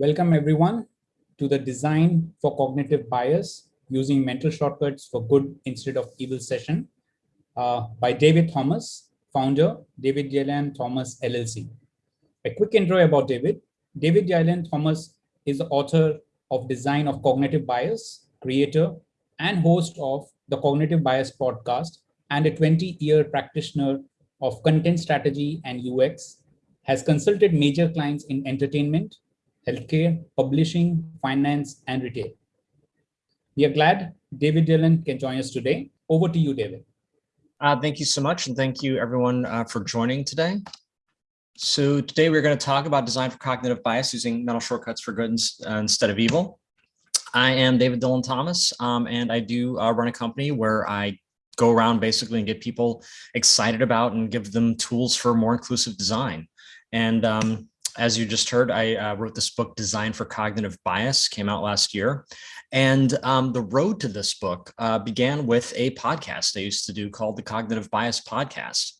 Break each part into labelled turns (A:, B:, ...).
A: Welcome everyone to the Design for Cognitive Bias Using Mental Shortcuts for Good Instead of Evil session uh, by David Thomas, founder, David Dylan Thomas LLC. A quick intro about David. David Dylan Thomas is the author of Design of Cognitive Bias, creator and host of the Cognitive Bias podcast, and a 20-year practitioner of content strategy and UX, has consulted major clients in entertainment, healthcare, publishing, finance, and retail. We are glad David Dylan can join us today. Over to you, David.
B: Uh, thank you so much, and thank you everyone uh, for joining today. So today we're going to talk about design for cognitive bias using mental shortcuts for good uh, instead of evil. I am David Dylan Thomas, um, and I do uh, run a company where I go around basically and get people excited about and give them tools for more inclusive design. And um, as you just heard, I uh, wrote this book, Design for Cognitive Bias, came out last year. And um, the road to this book uh, began with a podcast I used to do called the Cognitive Bias Podcast.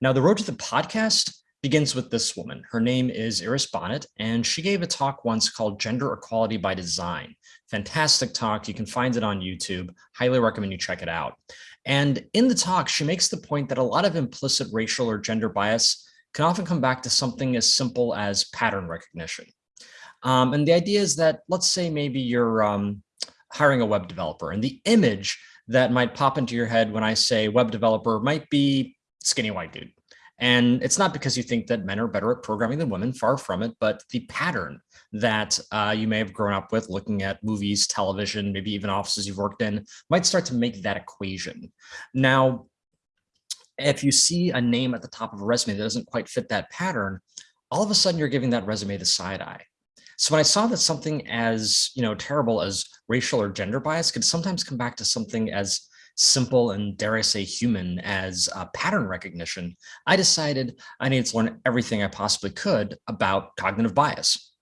B: Now, the road to the podcast begins with this woman. Her name is Iris Bohnet, and she gave a talk once called Gender Equality by Design. Fantastic talk. You can find it on YouTube. Highly recommend you check it out. And in the talk, she makes the point that a lot of implicit racial or gender bias can often come back to something as simple as pattern recognition. Um, and the idea is that, let's say maybe you're um, hiring a web developer and the image that might pop into your head when I say web developer might be skinny white dude. And it's not because you think that men are better at programming than women, far from it, but the pattern that uh, you may have grown up with looking at movies, television, maybe even offices you've worked in might start to make that equation. Now, if you see a name at the top of a resume that doesn't quite fit that pattern, all of a sudden you're giving that resume the side eye. So when I saw that something as you know terrible as racial or gender bias could sometimes come back to something as simple and dare I say human as uh, pattern recognition, I decided I needed to learn everything I possibly could about cognitive bias.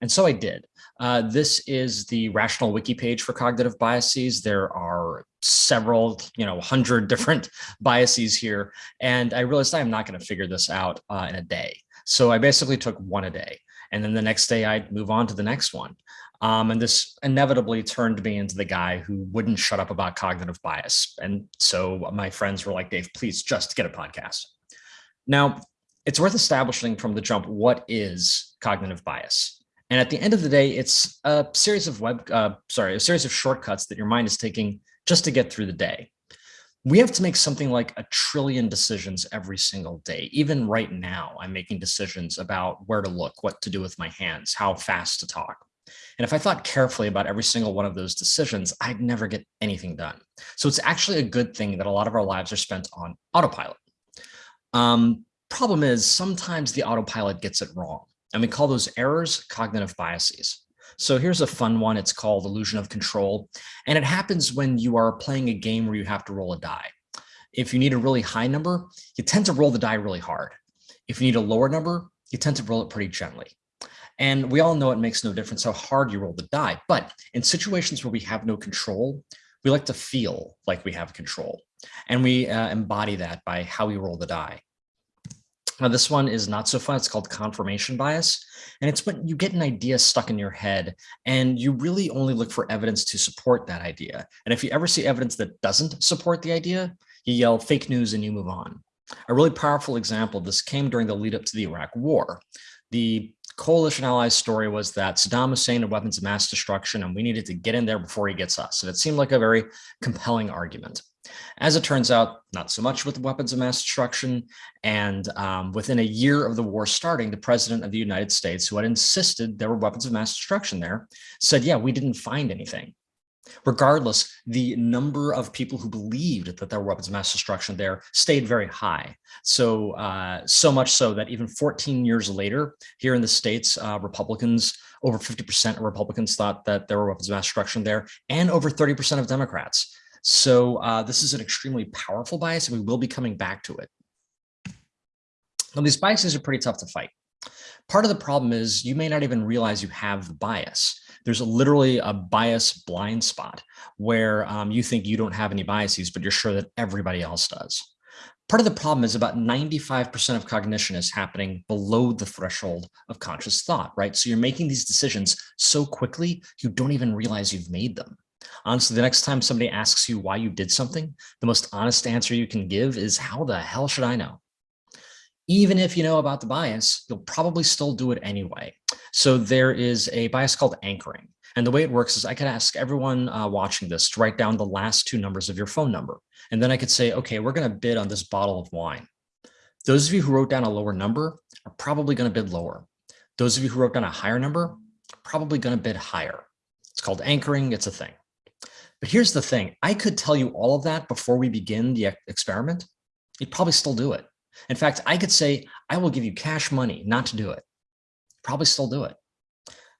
B: And so I did. Uh, this is the rational wiki page for cognitive biases. There are several, you know, hundred different biases here. And I realized I'm not going to figure this out uh, in a day. So I basically took one a day. And then the next day I'd move on to the next one. Um, and this inevitably turned me into the guy who wouldn't shut up about cognitive bias. And so my friends were like, Dave, please just get a podcast. Now, it's worth establishing from the jump, what is cognitive bias? And at the end of the day, it's a series of web, uh, sorry, a series of shortcuts that your mind is taking just to get through the day. We have to make something like a trillion decisions every single day. Even right now, I'm making decisions about where to look, what to do with my hands, how fast to talk. And if I thought carefully about every single one of those decisions, I'd never get anything done. So it's actually a good thing that a lot of our lives are spent on autopilot. Um, problem is sometimes the autopilot gets it wrong. And we call those errors cognitive biases. So here's a fun one. It's called illusion of control. And it happens when you are playing a game where you have to roll a die. If you need a really high number, you tend to roll the die really hard. If you need a lower number, you tend to roll it pretty gently. And we all know it makes no difference how hard you roll the die. But in situations where we have no control, we like to feel like we have control. And we uh, embody that by how we roll the die. Now, this one is not so fun. It's called confirmation bias. And it's when you get an idea stuck in your head and you really only look for evidence to support that idea. And if you ever see evidence that doesn't support the idea, you yell fake news and you move on. A really powerful example of this came during the lead up to the Iraq war. The coalition allies story was that Saddam Hussein had weapons of mass destruction and we needed to get in there before he gets us. And it seemed like a very compelling argument. As it turns out, not so much with weapons of mass destruction. And um, within a year of the war starting, the president of the United States, who had insisted there were weapons of mass destruction there, said, yeah, we didn't find anything. Regardless, the number of people who believed that there were weapons of mass destruction there stayed very high. So, uh, so much so that even 14 years later, here in the States, uh, Republicans, over 50% of Republicans thought that there were weapons of mass destruction there, and over 30% of Democrats. So uh, this is an extremely powerful bias, and we will be coming back to it. Now, these biases are pretty tough to fight. Part of the problem is you may not even realize you have the bias. There's a, literally a bias blind spot where um, you think you don't have any biases, but you're sure that everybody else does. Part of the problem is about 95% of cognition is happening below the threshold of conscious thought, right? So you're making these decisions so quickly, you don't even realize you've made them. Honestly, the next time somebody asks you why you did something, the most honest answer you can give is, how the hell should I know? Even if you know about the bias, you'll probably still do it anyway. So there is a bias called anchoring. And the way it works is I could ask everyone uh, watching this to write down the last two numbers of your phone number. And then I could say, okay, we're going to bid on this bottle of wine. Those of you who wrote down a lower number are probably going to bid lower. Those of you who wrote down a higher number, probably going to bid higher. It's called anchoring. It's a thing. But here's the thing. I could tell you all of that before we begin the experiment. You'd probably still do it. In fact, I could say, I will give you cash money not to do it. Probably still do it.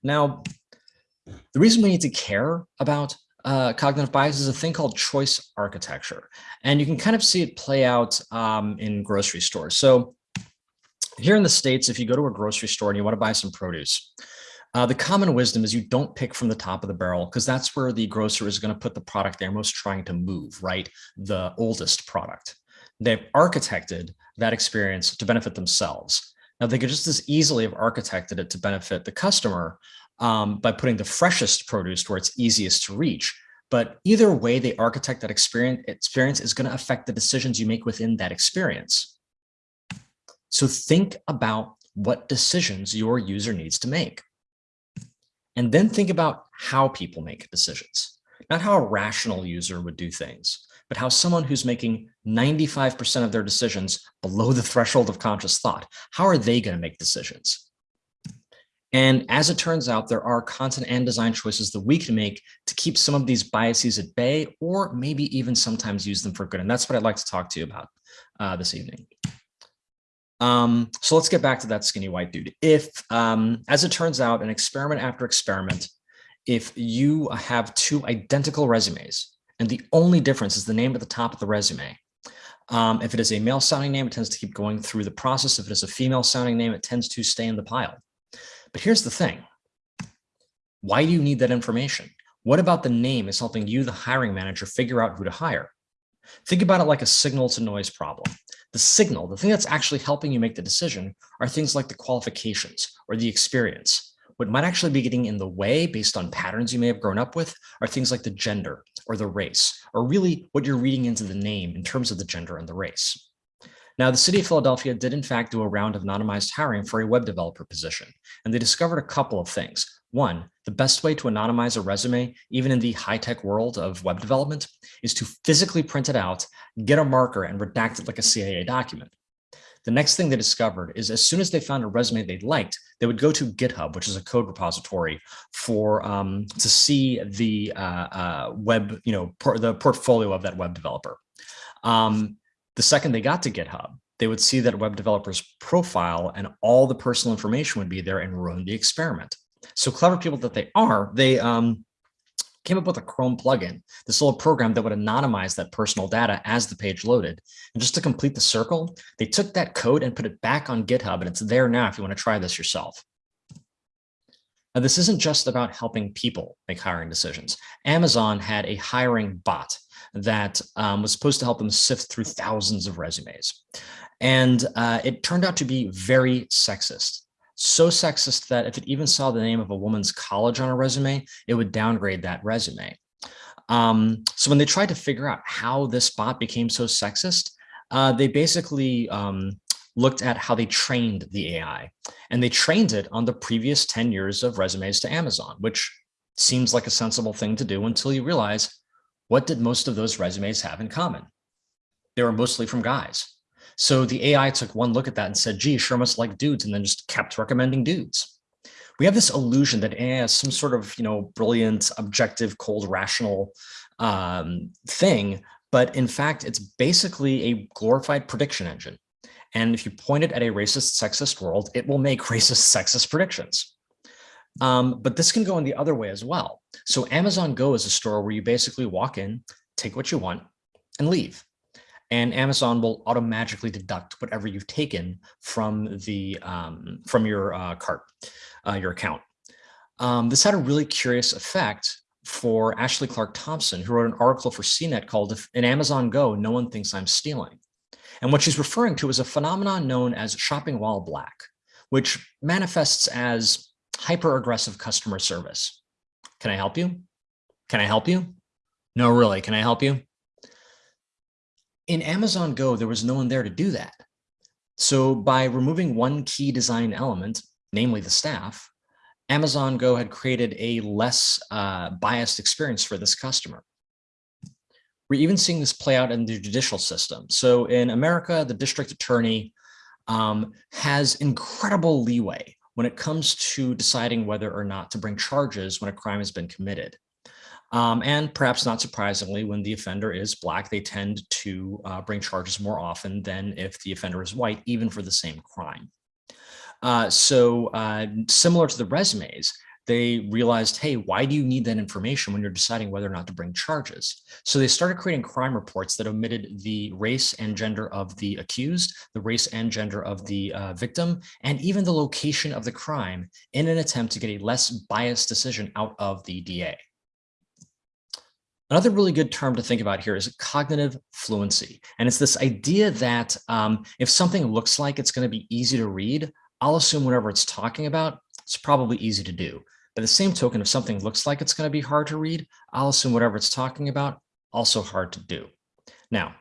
B: Now, the reason we need to care about uh, cognitive bias is a thing called choice architecture. And you can kind of see it play out um, in grocery stores. So here in the States, if you go to a grocery store and you want to buy some produce, uh, the common wisdom is you don't pick from the top of the barrel because that's where the grocer is going to put the product they're most trying to move, right? The oldest product. They've architected that experience to benefit themselves. Now, they could just as easily have architected it to benefit the customer um, by putting the freshest produce where it's easiest to reach. But either way they architect that experience, experience is going to affect the decisions you make within that experience. So think about what decisions your user needs to make. And then think about how people make decisions, not how a rational user would do things, but how someone who's making 95% of their decisions below the threshold of conscious thought, how are they going to make decisions? And as it turns out, there are content and design choices that we can make to keep some of these biases at bay, or maybe even sometimes use them for good. And that's what I'd like to talk to you about uh, this evening. Um, so let's get back to that skinny white dude. If, um, as it turns out, an experiment after experiment, if you have two identical resumes, and the only difference is the name at the top of the resume, um, if it is a male sounding name, it tends to keep going through the process. If it is a female sounding name, it tends to stay in the pile. But here's the thing. Why do you need that information? What about the name is helping you, the hiring manager, figure out who to hire? Think about it like a signal to noise problem. The signal, the thing that's actually helping you make the decision are things like the qualifications or the experience. What might actually be getting in the way based on patterns you may have grown up with are things like the gender or the race, or really what you're reading into the name in terms of the gender and the race. Now, the city of Philadelphia did in fact do a round of anonymized hiring for a web developer position, and they discovered a couple of things. One, the best way to anonymize a resume, even in the high-tech world of web development, is to physically print it out, get a marker, and redact it like a CIA document. The next thing they discovered is as soon as they found a resume they liked, they would go to GitHub, which is a code repository for um, to see the uh, uh, web, you know, the portfolio of that web developer. Um, the second they got to GitHub, they would see that web developer's profile and all the personal information would be there and run the experiment. So clever people that they are, they um, came up with a Chrome plugin, this little program that would anonymize that personal data as the page loaded. And just to complete the circle, they took that code and put it back on GitHub, and it's there now if you want to try this yourself. Now, this isn't just about helping people make hiring decisions. Amazon had a hiring bot that um, was supposed to help them sift through thousands of resumes. And uh, it turned out to be very sexist. So sexist that if it even saw the name of a woman's college on a resume, it would downgrade that resume. Um, so when they tried to figure out how this bot became so sexist, uh, they basically um, looked at how they trained the AI and they trained it on the previous 10 years of resumes to Amazon, which seems like a sensible thing to do until you realize what did most of those resumes have in common? They were mostly from guys. So the AI took one look at that and said, gee, sure must like dudes, and then just kept recommending dudes. We have this illusion that AI is some sort of, you know, brilliant, objective, cold, rational um, thing, but in fact, it's basically a glorified prediction engine. And if you point it at a racist, sexist world, it will make racist, sexist predictions. Um, but this can go in the other way as well. So Amazon Go is a store where you basically walk in, take what you want and leave. And Amazon will automatically deduct whatever you've taken from the um, from your uh, cart, uh, your account. Um, this had a really curious effect for Ashley Clark Thompson, who wrote an article for CNET called "In Amazon Go, No One Thinks I'm Stealing." And what she's referring to is a phenomenon known as shopping while black, which manifests as hyper-aggressive customer service. Can I help you? Can I help you? No, really, can I help you? In Amazon Go, there was no one there to do that. So by removing one key design element, namely the staff, Amazon Go had created a less uh, biased experience for this customer. We're even seeing this play out in the judicial system. So in America, the district attorney um, has incredible leeway when it comes to deciding whether or not to bring charges when a crime has been committed. Um, and perhaps not surprisingly, when the offender is black, they tend to uh, bring charges more often than if the offender is white, even for the same crime. Uh, so uh, similar to the resumes, they realized, hey, why do you need that information when you're deciding whether or not to bring charges? So they started creating crime reports that omitted the race and gender of the accused, the race and gender of the uh, victim, and even the location of the crime in an attempt to get a less biased decision out of the DA. Another really good term to think about here is cognitive fluency. And it's this idea that um, if something looks like it's going to be easy to read, I'll assume whatever it's talking about, it's probably easy to do. By the same token, if something looks like it's going to be hard to read, I'll assume whatever it's talking about, also hard to do. Now,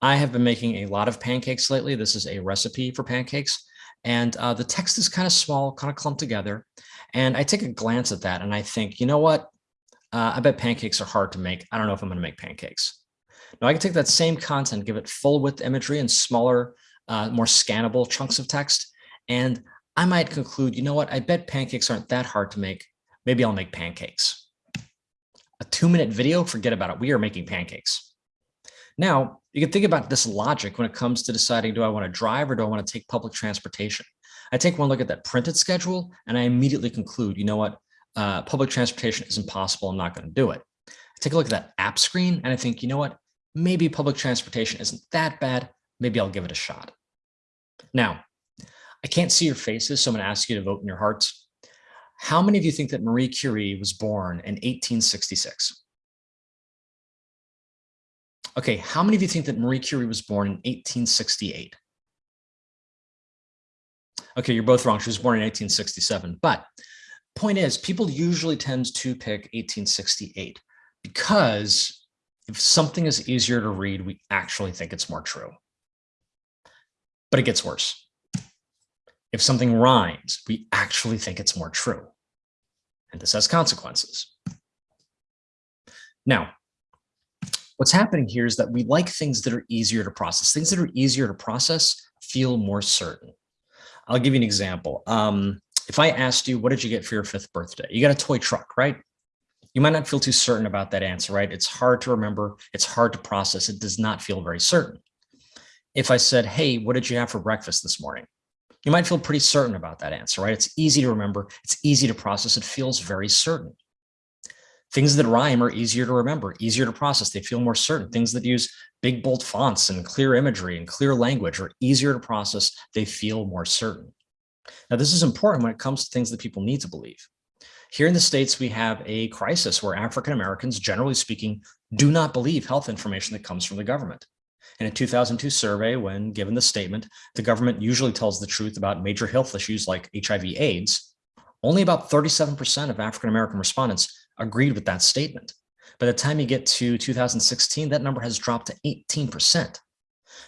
B: I have been making a lot of pancakes lately. This is a recipe for pancakes. And uh, the text is kind of small, kind of clumped together. And I take a glance at that and I think, you know what? Uh, I bet pancakes are hard to make. I don't know if I'm going to make pancakes. Now I can take that same content, give it full width imagery and smaller, uh, more scannable chunks of text. And I might conclude, you know what? I bet pancakes aren't that hard to make. Maybe I'll make pancakes. A two minute video, forget about it. We are making pancakes. Now you can think about this logic when it comes to deciding, do I want to drive or do I want to take public transportation? I take one look at that printed schedule and I immediately conclude, you know what? Uh, public transportation is impossible. I'm not going to do it. I take a look at that app screen and I think, you know what, maybe public transportation isn't that bad. Maybe I'll give it a shot. Now, I can't see your faces, so I'm going to ask you to vote in your hearts. How many of you think that Marie Curie was born in 1866? Okay, how many of you think that Marie Curie was born in 1868? Okay, you're both wrong. She was born in 1867, but point is, people usually tend to pick 1868 because if something is easier to read, we actually think it's more true. But it gets worse. If something rhymes, we actually think it's more true. And this has consequences. Now, what's happening here is that we like things that are easier to process. Things that are easier to process feel more certain. I'll give you an example. Um, if I asked you, what did you get for your fifth birthday? You got a toy truck, right? You might not feel too certain about that answer, right? It's hard to remember. It's hard to process. It does not feel very certain. If I said, hey, what did you have for breakfast this morning? You might feel pretty certain about that answer, right? It's easy to remember. It's easy to process. It feels very certain. Things that rhyme are easier to remember, easier to process. They feel more certain. Things that use big, bold fonts and clear imagery and clear language are easier to process. They feel more certain. Now, this is important when it comes to things that people need to believe. Here in the States, we have a crisis where African Americans, generally speaking, do not believe health information that comes from the government. In a 2002 survey, when given the statement, the government usually tells the truth about major health issues like HIV AIDS, only about 37% of African American respondents agreed with that statement. By the time you get to 2016, that number has dropped to 18%.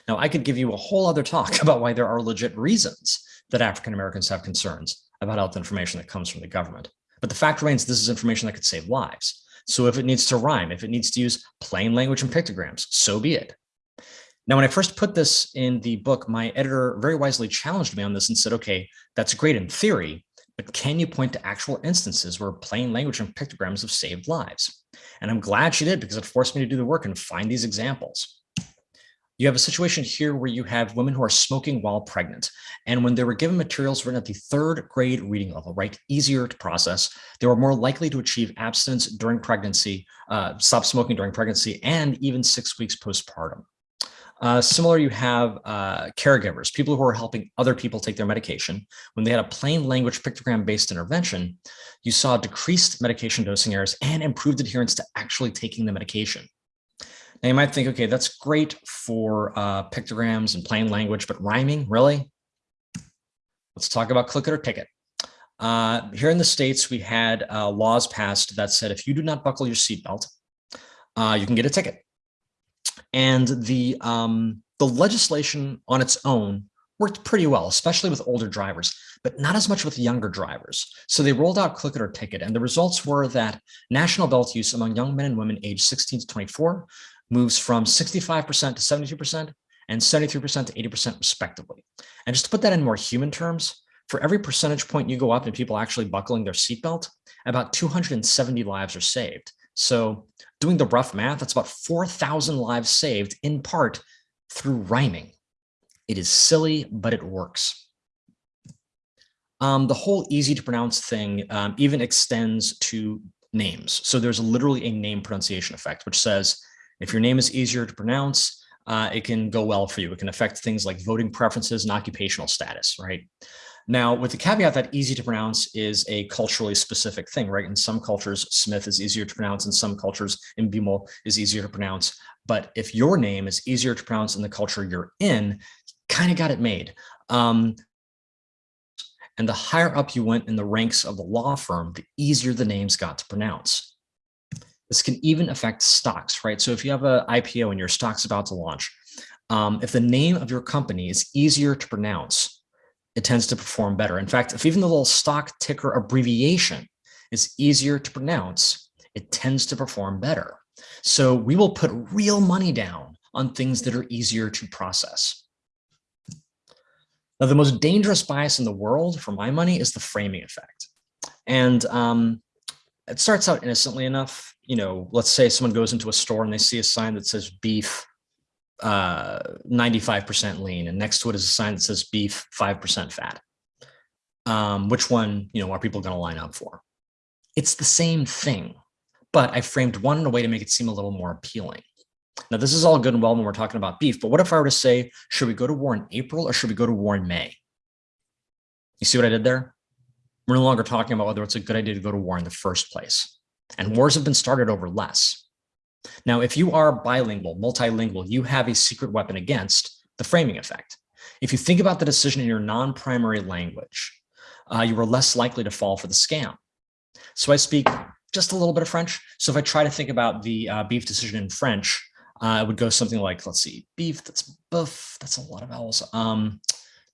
B: Now, I could give you a whole other talk about why there are legit reasons that African Americans have concerns about health information that comes from the government. But the fact remains, this is information that could save lives. So if it needs to rhyme, if it needs to use plain language and pictograms, so be it. Now, when I first put this in the book, my editor very wisely challenged me on this and said, okay, that's great in theory, but can you point to actual instances where plain language and pictograms have saved lives? And I'm glad she did because it forced me to do the work and find these examples. You have a situation here where you have women who are smoking while pregnant. And when they were given materials written at the third grade reading level, right, easier to process, they were more likely to achieve abstinence during pregnancy, uh, stop smoking during pregnancy, and even six weeks postpartum. Uh, similar, you have uh, caregivers, people who are helping other people take their medication. When they had a plain language pictogram-based intervention, you saw decreased medication dosing errors and improved adherence to actually taking the medication. Now you might think, okay, that's great for uh, pictograms and plain language, but rhyming, really? Let's talk about click it or ticket. Uh, here in the States, we had uh, laws passed that said if you do not buckle your seatbelt, uh, you can get a ticket. And the, um, the legislation on its own worked pretty well, especially with older drivers, but not as much with younger drivers. So they rolled out click it or ticket, and the results were that national belt use among young men and women aged 16 to 24 moves from 65% to 72% and 73% to 80% respectively. And just to put that in more human terms, for every percentage point you go up in people actually buckling their seatbelt, about 270 lives are saved. So doing the rough math, that's about 4,000 lives saved in part through rhyming. It is silly, but it works. Um, the whole easy to pronounce thing um, even extends to names. So there's literally a name pronunciation effect, which says if your name is easier to pronounce, uh, it can go well for you. It can affect things like voting preferences and occupational status, right? Now, with the caveat that easy to pronounce is a culturally specific thing, right? In some cultures, Smith is easier to pronounce. In some cultures, Mbimo is easier to pronounce. But if your name is easier to pronounce in the culture you're in, kind of got it made. Um, and the higher up you went in the ranks of the law firm, the easier the names got to pronounce. This can even affect stocks, right? So if you have an IPO and your stock's about to launch, um, if the name of your company is easier to pronounce, it tends to perform better. In fact, if even the little stock ticker abbreviation is easier to pronounce, it tends to perform better. So we will put real money down on things that are easier to process. Now, the most dangerous bias in the world for my money is the framing effect. And um, it starts out innocently enough you know, let's say someone goes into a store and they see a sign that says beef 95% uh, lean, and next to it is a sign that says beef 5% fat. Um, which one, you know, are people going to line up for? It's the same thing, but I framed one in a way to make it seem a little more appealing. Now, this is all good and well when we're talking about beef, but what if I were to say, should we go to war in April or should we go to war in May? You see what I did there? We're no longer talking about whether it's a good idea to go to war in the first place and wars have been started over less. Now, if you are bilingual, multilingual, you have a secret weapon against the framing effect. If you think about the decision in your non-primary language, uh, you are less likely to fall for the scam. So I speak just a little bit of French. So if I try to think about the uh, beef decision in French, uh, it would go something like, let's see, beef, that's buff, that's a lot of vowels. Um,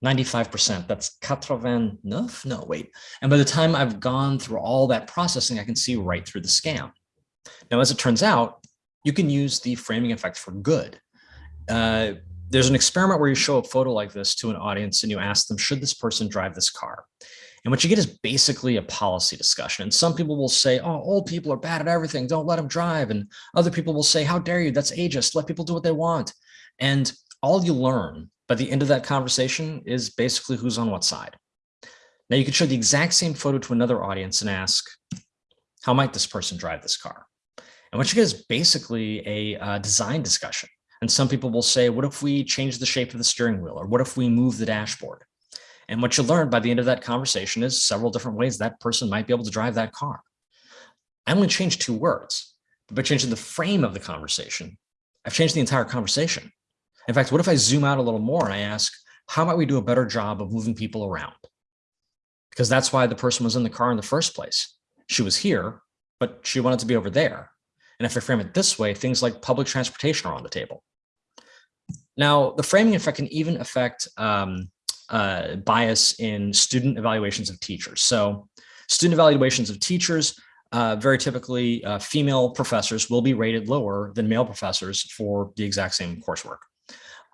B: 95%, that's 89, no, wait. And by the time I've gone through all that processing, I can see right through the scam. Now, as it turns out, you can use the framing effect for good. Uh, there's an experiment where you show a photo like this to an audience and you ask them, should this person drive this car? And what you get is basically a policy discussion. And some people will say, oh, old people are bad at everything. Don't let them drive. And other people will say, how dare you? That's ageist. Let people do what they want. And all you learn but the end of that conversation is basically who's on what side. Now you could show the exact same photo to another audience and ask, how might this person drive this car? And what you get is basically a uh, design discussion. And some people will say, what if we change the shape of the steering wheel? Or what if we move the dashboard? And what you learn by the end of that conversation is several different ways that person might be able to drive that car. I only changed two words, but by changing the frame of the conversation, I've changed the entire conversation. In fact, what if I zoom out a little more and I ask, how might we do a better job of moving people around? Because that's why the person was in the car in the first place. She was here, but she wanted to be over there. And if I frame it this way, things like public transportation are on the table. Now, the framing effect can even affect um, uh, bias in student evaluations of teachers. So student evaluations of teachers, uh, very typically uh, female professors will be rated lower than male professors for the exact same coursework.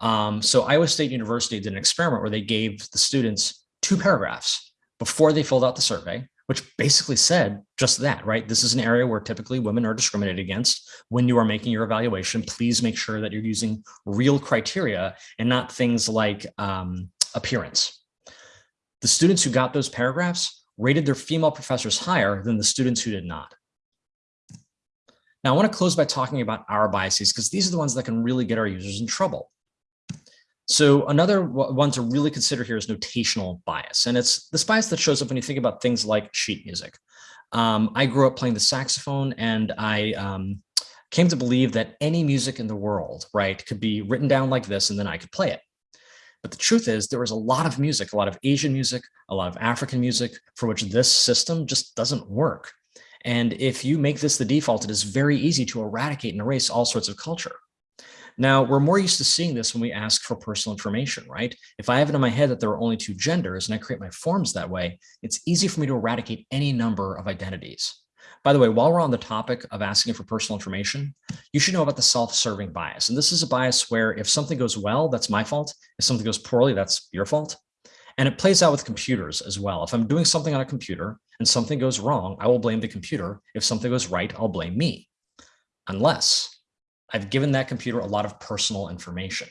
B: Um, so Iowa State University did an experiment where they gave the students two paragraphs before they filled out the survey, which basically said just that, right? This is an area where typically women are discriminated against. When you are making your evaluation, please make sure that you're using real criteria and not things like um, appearance. The students who got those paragraphs rated their female professors higher than the students who did not. Now, I want to close by talking about our biases because these are the ones that can really get our users in trouble. So another one to really consider here is notational bias. And it's this bias that shows up when you think about things like sheet music. Um, I grew up playing the saxophone and I, um, came to believe that any music in the world, right, could be written down like this and then I could play it. But the truth is there was a lot of music, a lot of Asian music, a lot of African music for which this system just doesn't work. And if you make this the default, it is very easy to eradicate and erase all sorts of culture. Now, we're more used to seeing this when we ask for personal information, right? If I have it in my head that there are only two genders and I create my forms that way, it's easy for me to eradicate any number of identities. By the way, while we're on the topic of asking for personal information, you should know about the self-serving bias. And this is a bias where if something goes well, that's my fault. If something goes poorly, that's your fault. And it plays out with computers as well. If I'm doing something on a computer and something goes wrong, I will blame the computer. If something goes right, I'll blame me. Unless I've given that computer a lot of personal information.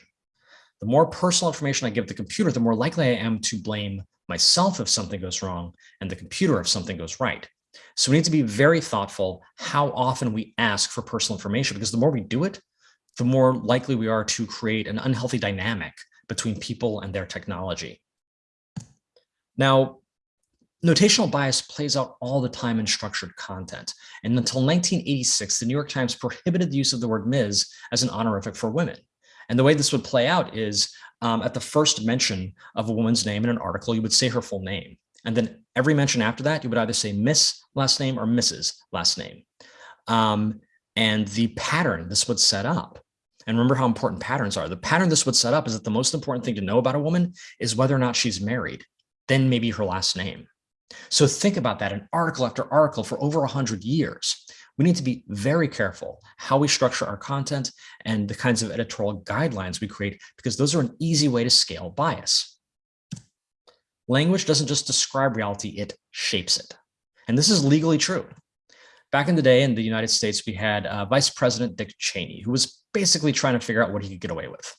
B: The more personal information I give the computer, the more likely I am to blame myself if something goes wrong and the computer if something goes right. So we need to be very thoughtful how often we ask for personal information, because the more we do it, the more likely we are to create an unhealthy dynamic between people and their technology. Now, notational bias plays out all the time in structured content. And until 1986, the New York Times prohibited the use of the word Ms. as an honorific for women. And the way this would play out is um, at the first mention of a woman's name in an article, you would say her full name. And then every mention after that, you would either say Miss last name or Mrs. last name. Um, and the pattern this would set up, and remember how important patterns are. The pattern this would set up is that the most important thing to know about a woman is whether or not she's married, then maybe her last name. So think about that in article after article for over 100 years. We need to be very careful how we structure our content and the kinds of editorial guidelines we create, because those are an easy way to scale bias. Language doesn't just describe reality, it shapes it. And this is legally true. Back in the day in the United States, we had uh, Vice President Dick Cheney, who was basically trying to figure out what he could get away with.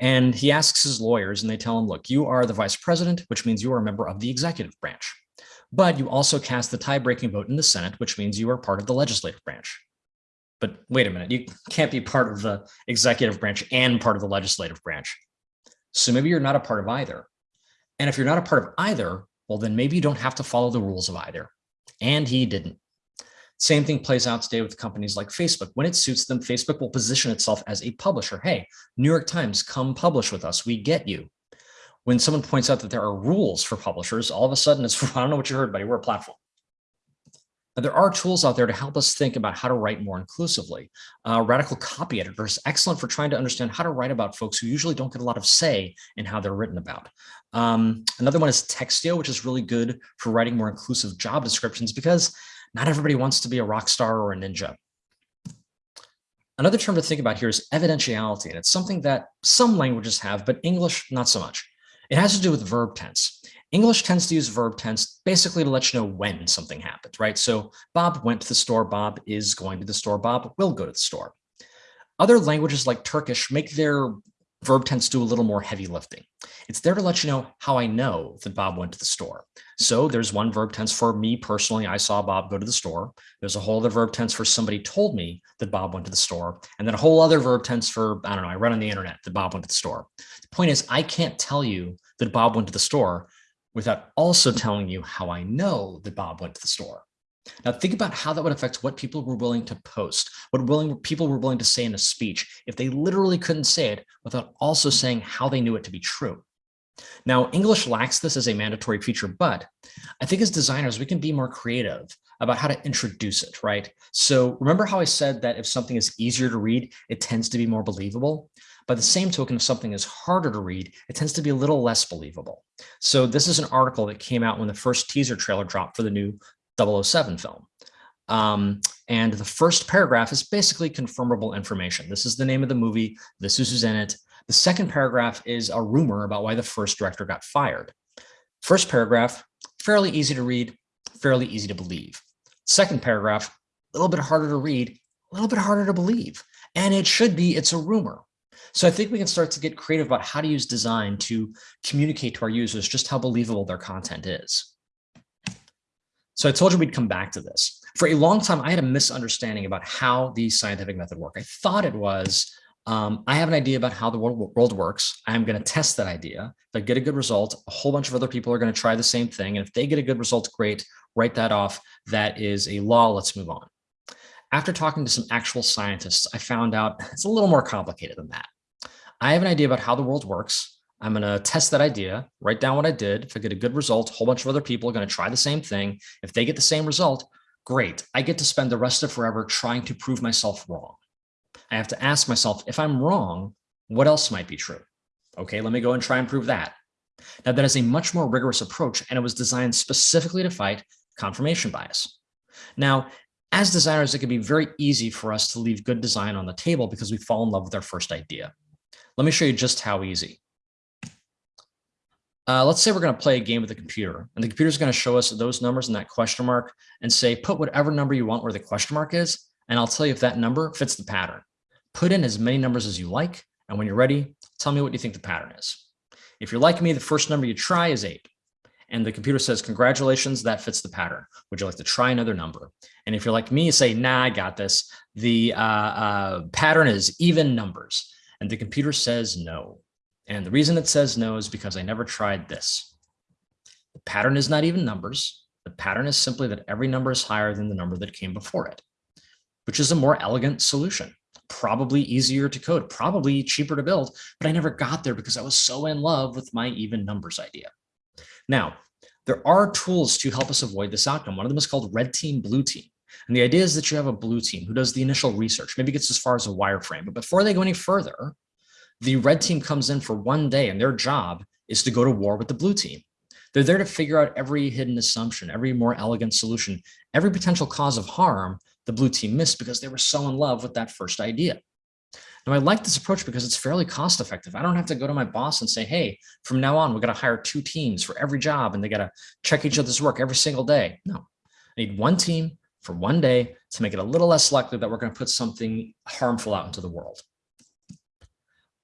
B: And he asks his lawyers and they tell him, look, you are the vice president, which means you are a member of the executive branch. But you also cast the tie-breaking vote in the Senate, which means you are part of the legislative branch. But wait a minute, you can't be part of the executive branch and part of the legislative branch. So maybe you're not a part of either. And if you're not a part of either, well, then maybe you don't have to follow the rules of either. And he didn't. Same thing plays out today with companies like Facebook. When it suits them, Facebook will position itself as a publisher. Hey, New York Times, come publish with us. We get you. When someone points out that there are rules for publishers, all of a sudden it's, I don't know what you heard, buddy, we're a platform. There are tools out there to help us think about how to write more inclusively. Uh, Radical Copy Editor is excellent for trying to understand how to write about folks who usually don't get a lot of say in how they're written about. Um, another one is Textio, which is really good for writing more inclusive job descriptions because not everybody wants to be a rock star or a ninja. Another term to think about here is evidentiality, and it's something that some languages have, but English, not so much. It has to do with verb tense. English tends to use verb tense basically to let you know when something happened, right? So Bob went to the store, Bob is going to the store, Bob will go to the store. Other languages like Turkish make their verb tense do a little more heavy lifting. It's there to let you know how I know that Bob went to the store. So there's one verb tense for me personally, I saw Bob go to the store. There's a whole other verb tense for somebody told me that Bob went to the store. And then a whole other verb tense for, I don't know, I read on the internet that Bob went to the store. The point is, I can't tell you that Bob went to the store without also telling you how I know that Bob went to the store. Now think about how that would affect what people were willing to post, what willing people were willing to say in a speech if they literally couldn't say it without also saying how they knew it to be true. Now, English lacks this as a mandatory feature, but I think as designers, we can be more creative about how to introduce it, right? So remember how I said that if something is easier to read, it tends to be more believable? By the same token, if something is harder to read, it tends to be a little less believable. So this is an article that came out when the first teaser trailer dropped for the new 007 film. Um, and the first paragraph is basically confirmable information. This is the name of the movie. This is who's in it. The second paragraph is a rumor about why the first director got fired. First paragraph, fairly easy to read, fairly easy to believe. Second paragraph, a little bit harder to read, a little bit harder to believe. And it should be, it's a rumor. So I think we can start to get creative about how to use design to communicate to our users just how believable their content is. So I told you we'd come back to this. For a long time, I had a misunderstanding about how the scientific method worked. I thought it was, um, I have an idea about how the world, world works. I'm going to test that idea. If I get a good result, a whole bunch of other people are going to try the same thing. And if they get a good result, great, write that off. That is a law. Let's move on. after talking to some actual scientists, I found out it's a little more complicated than that. I have an idea about how the world works. I'm going to test that idea, write down what I did. If I get a good result, a whole bunch of other people are going to try the same thing. If they get the same result, great. I get to spend the rest of forever trying to prove myself wrong. I have to ask myself, if I'm wrong, what else might be true? Okay, let me go and try and prove that. Now that is a much more rigorous approach and it was designed specifically to fight confirmation bias. Now, as designers, it can be very easy for us to leave good design on the table because we fall in love with our first idea. Let me show you just how easy. Uh, let's say we're going to play a game with the computer and the computer is going to show us those numbers and that question mark and say, put whatever number you want where the question mark is. And I'll tell you if that number fits the pattern. Put in as many numbers as you like. And when you're ready, tell me what you think the pattern is. If you're like me, the first number you try is eight. And the computer says, congratulations, that fits the pattern. Would you like to try another number? And if you're like me, you say, nah, I got this. The uh, uh, pattern is even numbers. And the computer says no. And the reason it says no is because I never tried this. The pattern is not even numbers. The pattern is simply that every number is higher than the number that came before it, which is a more elegant solution probably easier to code, probably cheaper to build, but I never got there because I was so in love with my even numbers idea. Now, there are tools to help us avoid this outcome. One of them is called red team, blue team. And the idea is that you have a blue team who does the initial research, maybe gets as far as a wireframe, but before they go any further, the red team comes in for one day and their job is to go to war with the blue team. They're there to figure out every hidden assumption, every more elegant solution, every potential cause of harm the blue team missed because they were so in love with that first idea. Now, I like this approach because it's fairly cost effective. I don't have to go to my boss and say, hey, from now on, we got to hire two teams for every job and they got to check each other's work every single day. No, I need one team for one day to make it a little less likely that we're going to put something harmful out into the world.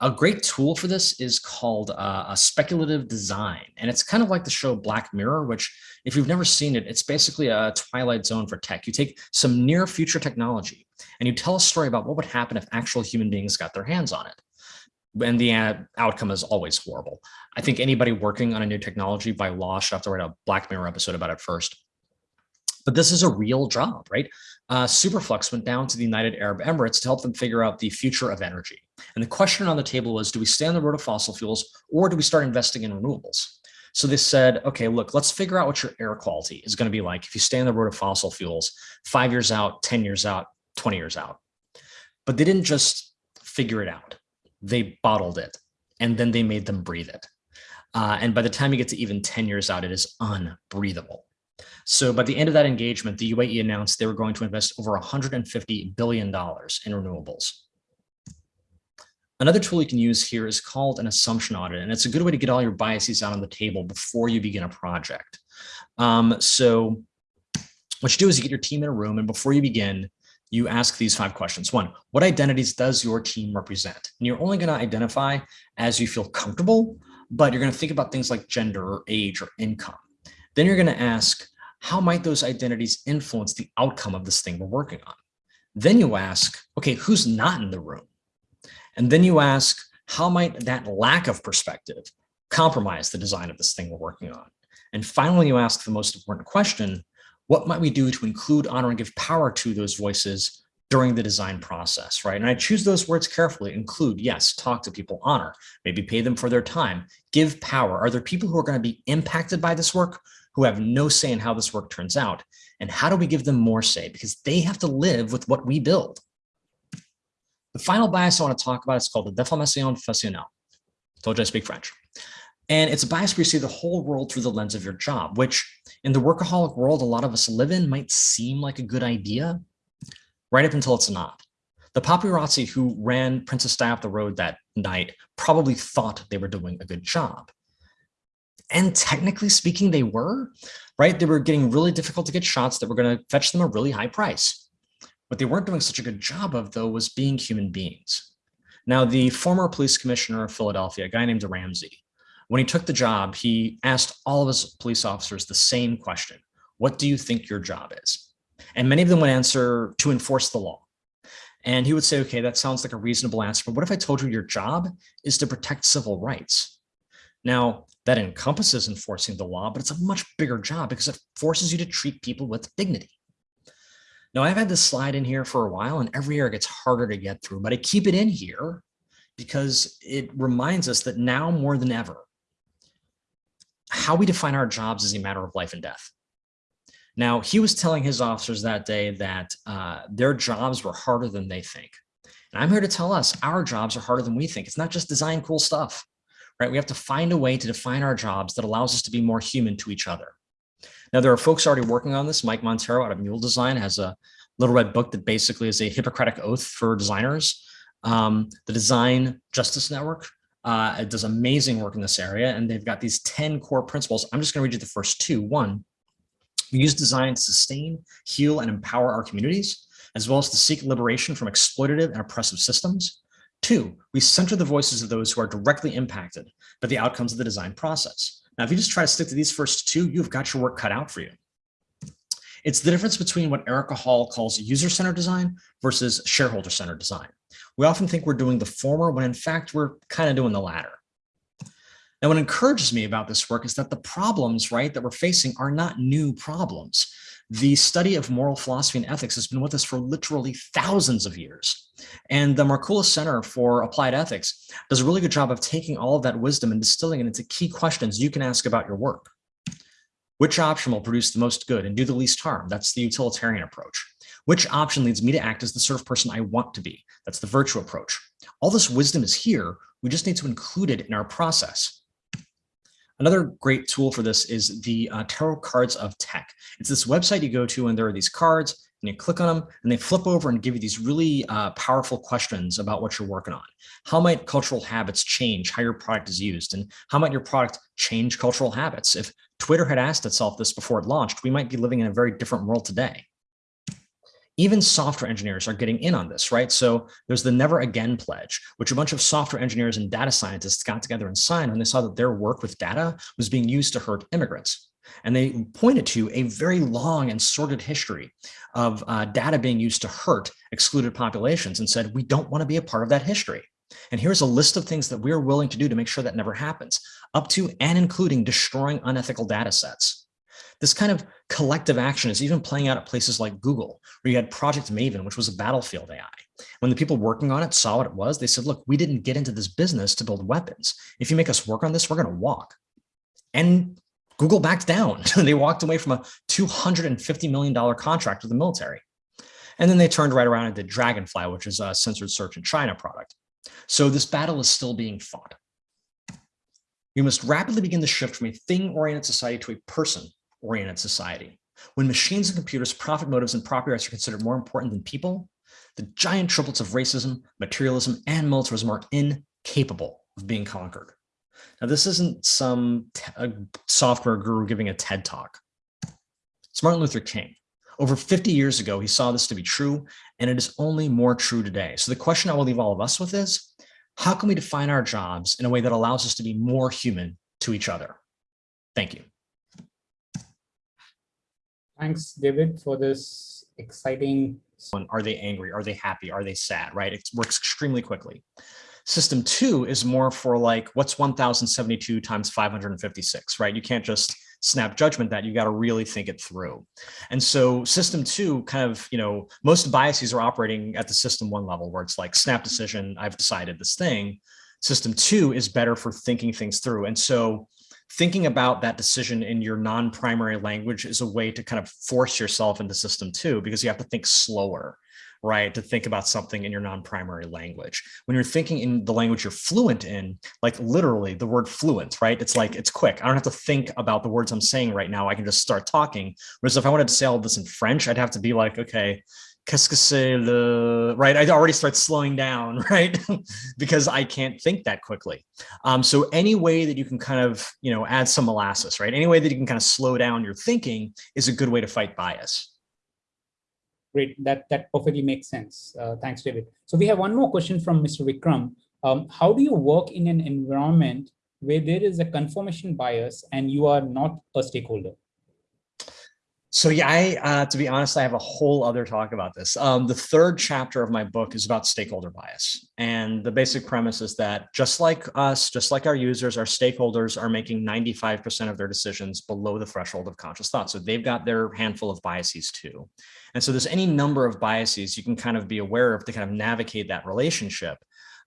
B: A great tool for this is called uh, a speculative design. And it's kind of like the show Black Mirror, which if you've never seen it, it's basically a twilight zone for tech. You take some near future technology and you tell a story about what would happen if actual human beings got their hands on it. And the uh, outcome is always horrible. I think anybody working on a new technology by law should have to write a Black Mirror episode about it first. But this is a real job, right? Uh, Superflux went down to the United Arab Emirates to help them figure out the future of energy. And the question on the table was, do we stay on the road of fossil fuels or do we start investing in renewables? So they said, okay, look, let's figure out what your air quality is going to be like if you stay on the road of fossil fuels five years out, 10 years out, 20 years out. But they didn't just figure it out. They bottled it and then they made them breathe it. Uh, and by the time you get to even 10 years out, it is unbreathable. So by the end of that engagement, the UAE announced they were going to invest over $150 billion in renewables. Another tool you can use here is called an assumption audit, and it's a good way to get all your biases out on the table before you begin a project. Um, so what you do is you get your team in a room, and before you begin, you ask these five questions. One, what identities does your team represent? And you're only going to identify as you feel comfortable, but you're going to think about things like gender or age or income. Then you're going to ask, how might those identities influence the outcome of this thing we're working on? Then you ask, okay, who's not in the room? And then you ask, how might that lack of perspective compromise the design of this thing we're working on? And finally, you ask the most important question, what might we do to include, honor, and give power to those voices during the design process, right? And I choose those words carefully, include, yes, talk to people, honor, maybe pay them for their time, give power. Are there people who are gonna be impacted by this work who have no say in how this work turns out? And how do we give them more say? Because they have to live with what we build. The final bias I want to talk about is called the déformation fonctionnelle. Told you I speak French. And it's a bias where you see the whole world through the lens of your job, which in the workaholic world a lot of us live in might seem like a good idea, right up until it's not. The paparazzi who ran Princess Di up the road that night probably thought they were doing a good job. And technically speaking, they were, right? They were getting really difficult to get shots that were going to fetch them a really high price. What they weren't doing such a good job of, though, was being human beings. Now, the former police commissioner of Philadelphia, a guy named Ramsey, when he took the job, he asked all of his police officers the same question. What do you think your job is? And many of them would answer to enforce the law. And he would say, okay, that sounds like a reasonable answer, but what if I told you your job is to protect civil rights? Now, that encompasses enforcing the law, but it's a much bigger job because it forces you to treat people with dignity. Now I've had this slide in here for a while and every year it gets harder to get through, but I keep it in here because it reminds us that now more than ever, how we define our jobs is a matter of life and death. Now, he was telling his officers that day that uh, their jobs were harder than they think. And I'm here to tell us our jobs are harder than we think. It's not just design cool stuff, right? We have to find a way to define our jobs that allows us to be more human to each other. Now, there are folks already working on this. Mike Monteiro out of Mule Design has a little red book that basically is a Hippocratic oath for designers. Um, the Design Justice Network uh, does amazing work in this area, and they've got these 10 core principles. I'm just going to read you the first two. One, we use design to sustain, heal, and empower our communities, as well as to seek liberation from exploitative and oppressive systems. Two, we center the voices of those who are directly impacted by the outcomes of the design process. Now, if you just try to stick to these first two, you've got your work cut out for you. It's the difference between what Erika Hall calls user-centered design versus shareholder-centered design. We often think we're doing the former when in fact we're kind of doing the latter. Now, what encourages me about this work is that the problems, right, that we're facing are not new problems. The study of moral philosophy and ethics has been with us for literally thousands of years. And the Markkula Center for Applied Ethics does a really good job of taking all of that wisdom and distilling it into key questions you can ask about your work. Which option will produce the most good and do the least harm? That's the utilitarian approach. Which option leads me to act as the sort of person I want to be? That's the virtue approach. All this wisdom is here. We just need to include it in our process. Another great tool for this is the uh, Tarot Cards of Tech. It's this website you go to and there are these cards and you click on them and they flip over and give you these really uh, powerful questions about what you're working on. How might cultural habits change how your product is used? And how might your product change cultural habits? If Twitter had asked itself this before it launched, we might be living in a very different world today. Even software engineers are getting in on this, right? So there's the never again pledge, which a bunch of software engineers and data scientists got together and signed when they saw that their work with data was being used to hurt immigrants. And they pointed to a very long and sordid history of uh, data being used to hurt excluded populations and said, we don't want to be a part of that history. And here's a list of things that we're willing to do to make sure that never happens, up to and including destroying unethical data sets. This kind of collective action is even playing out at places like Google, where you had Project Maven, which was a battlefield AI. When the people working on it saw what it was, they said, look, we didn't get into this business to build weapons. If you make us work on this, we're going to walk. And Google backed down. they walked away from a $250 million contract with the military. And then they turned right around and did Dragonfly, which is a censored search in China product. So this battle is still being fought. We must rapidly begin the shift from a thing-oriented society to a person-oriented society. When machines and computers, profit motives, and property rights are considered more important than people, the giant triplets of racism, materialism, and militarism are incapable of being conquered. Now, this isn't some software guru giving a TED talk. It's Martin Luther King. Over 50 years ago, he saw this to be true, and it is only more true today. So the question I will leave all of us with is, how can we define our jobs in a way that allows us to be more human to each other? Thank you.
A: Thanks, David, for this exciting.
B: Are they angry? Are they happy? Are they sad? Right? It works extremely quickly. System two is more for like, what's 1072 times 556, right? You can't just snap judgment that you got to really think it through. And so system two kind of, you know, most biases are operating at the system one level where it's like snap decision, I've decided this thing. System two is better for thinking things through. And so thinking about that decision in your non-primary language is a way to kind of force yourself into system two because you have to think slower right? To think about something in your non-primary language. When you're thinking in the language you're fluent in, like literally the word fluent, right? It's like, it's quick. I don't have to think about the words I'm saying right now. I can just start talking. Whereas if I wanted to say all this in French, I'd have to be like, okay, qu'est-ce que c'est le, right? I'd already start slowing down, right? because I can't think that quickly. Um, so any way that you can kind of, you know, add some molasses, right? Any way that you can kind of slow down your thinking is a good way to fight bias.
A: Great, that, that perfectly makes sense. Uh, thanks, David. So we have one more question from Mr. Vikram. Um, how do you work in an environment where there is a confirmation bias and you are not a stakeholder?
B: So yeah, I, uh, to be honest, I have a whole other talk about this. Um, the third chapter of my book is about stakeholder bias. And the basic premise is that just like us, just like our users, our stakeholders are making 95% of their decisions below the threshold of conscious thought. So they've got their handful of biases too. And so there's any number of biases you can kind of be aware of to kind of navigate that relationship.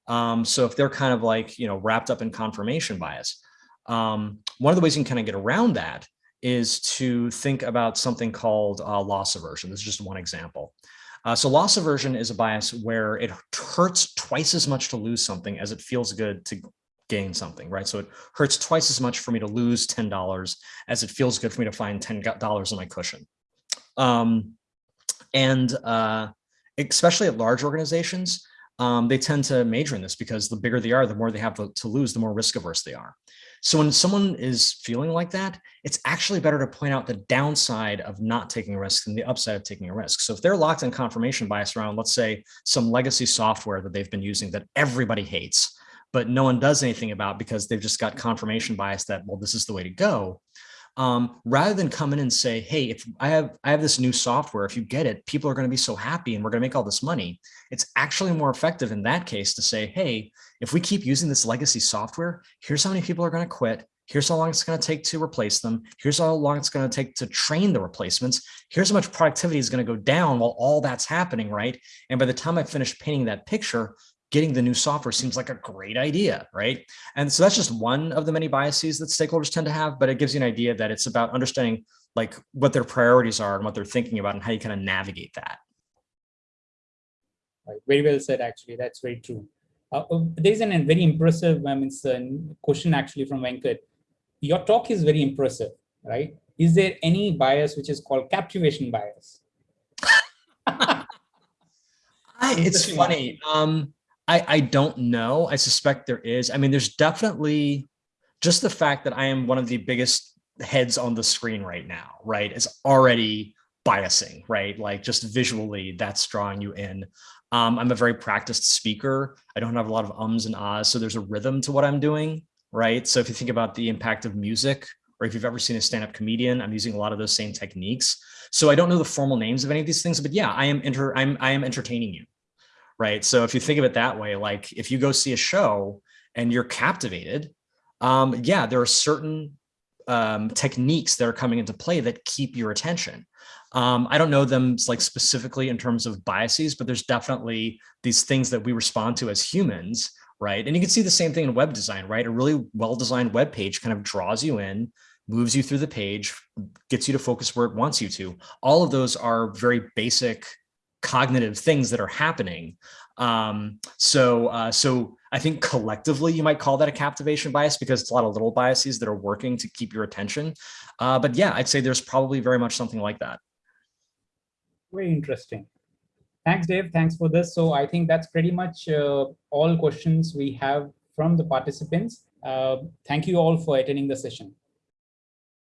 B: Um, so if they're kind of like, you know, wrapped up in confirmation bias, um, one of the ways you can kind of get around that is to think about something called uh, loss aversion. This is just one example. Uh, so loss aversion is a bias where it hurts twice as much to lose something as it feels good to gain something, right? So it hurts twice as much for me to lose $10 as it feels good for me to find $10 in my cushion. Um, and uh, especially at large organizations, um, they tend to major in this because the bigger they are, the more they have to lose, the more risk averse they are. So when someone is feeling like that, it's actually better to point out the downside of not taking a risk than the upside of taking a risk. So if they're locked in confirmation bias around, let's say some legacy software that they've been using that everybody hates, but no one does anything about because they've just got confirmation bias that, well, this is the way to go um, rather than come in and say, hey, if I have, I have this new software, if you get it, people are going to be so happy and we're going to make all this money. It's actually more effective in that case to say, hey, if we keep using this legacy software, here's how many people are going to quit. Here's how long it's going to take to replace them. Here's how long it's going to take to train the replacements. Here's how much productivity is going to go down while all that's happening, right? And by the time I finish painting that picture, getting the new software seems like a great idea, right? And so that's just one of the many biases that stakeholders tend to have, but it gives you an idea that it's about understanding like what their priorities are and what they're thinking about and how you kind of navigate that.
A: Right. Very well said, actually. That's very true. Uh, uh there's an, a very impressive I mean, question actually from Venkat. Your talk is very impressive, right? Is there any bias which is called captivation bias?
B: I, it's funny. Um, I, I don't know. I suspect there is. I mean, there's definitely just the fact that I am one of the biggest heads on the screen right now, right, It's already biasing, right? Like just visually, that's drawing you in. Um, I'm a very practiced speaker. I don't have a lot of ums and ahs, so there's a rhythm to what I'm doing, right? So if you think about the impact of music, or if you've ever seen a stand-up comedian, I'm using a lot of those same techniques. So I don't know the formal names of any of these things, but yeah, I am enter I'm I am entertaining you, right? So if you think of it that way, like if you go see a show and you're captivated, um, yeah, there are certain um, techniques that are coming into play that keep your attention. Um, I don't know them like specifically in terms of biases, but there's definitely these things that we respond to as humans, right? And you can see the same thing in web design, right? A really well-designed web page kind of draws you in, moves you through the page, gets you to focus where it wants you to. All of those are very basic cognitive things that are happening. Um, so, uh, so I think collectively you might call that a captivation bias because it's a lot of little biases that are working to keep your attention. Uh, but yeah, I'd say there's probably very much something like that.
A: Very interesting. Thanks, Dave. Thanks for this. So I think that's pretty much uh, all questions we have from the participants. Uh, thank you all for attending the session.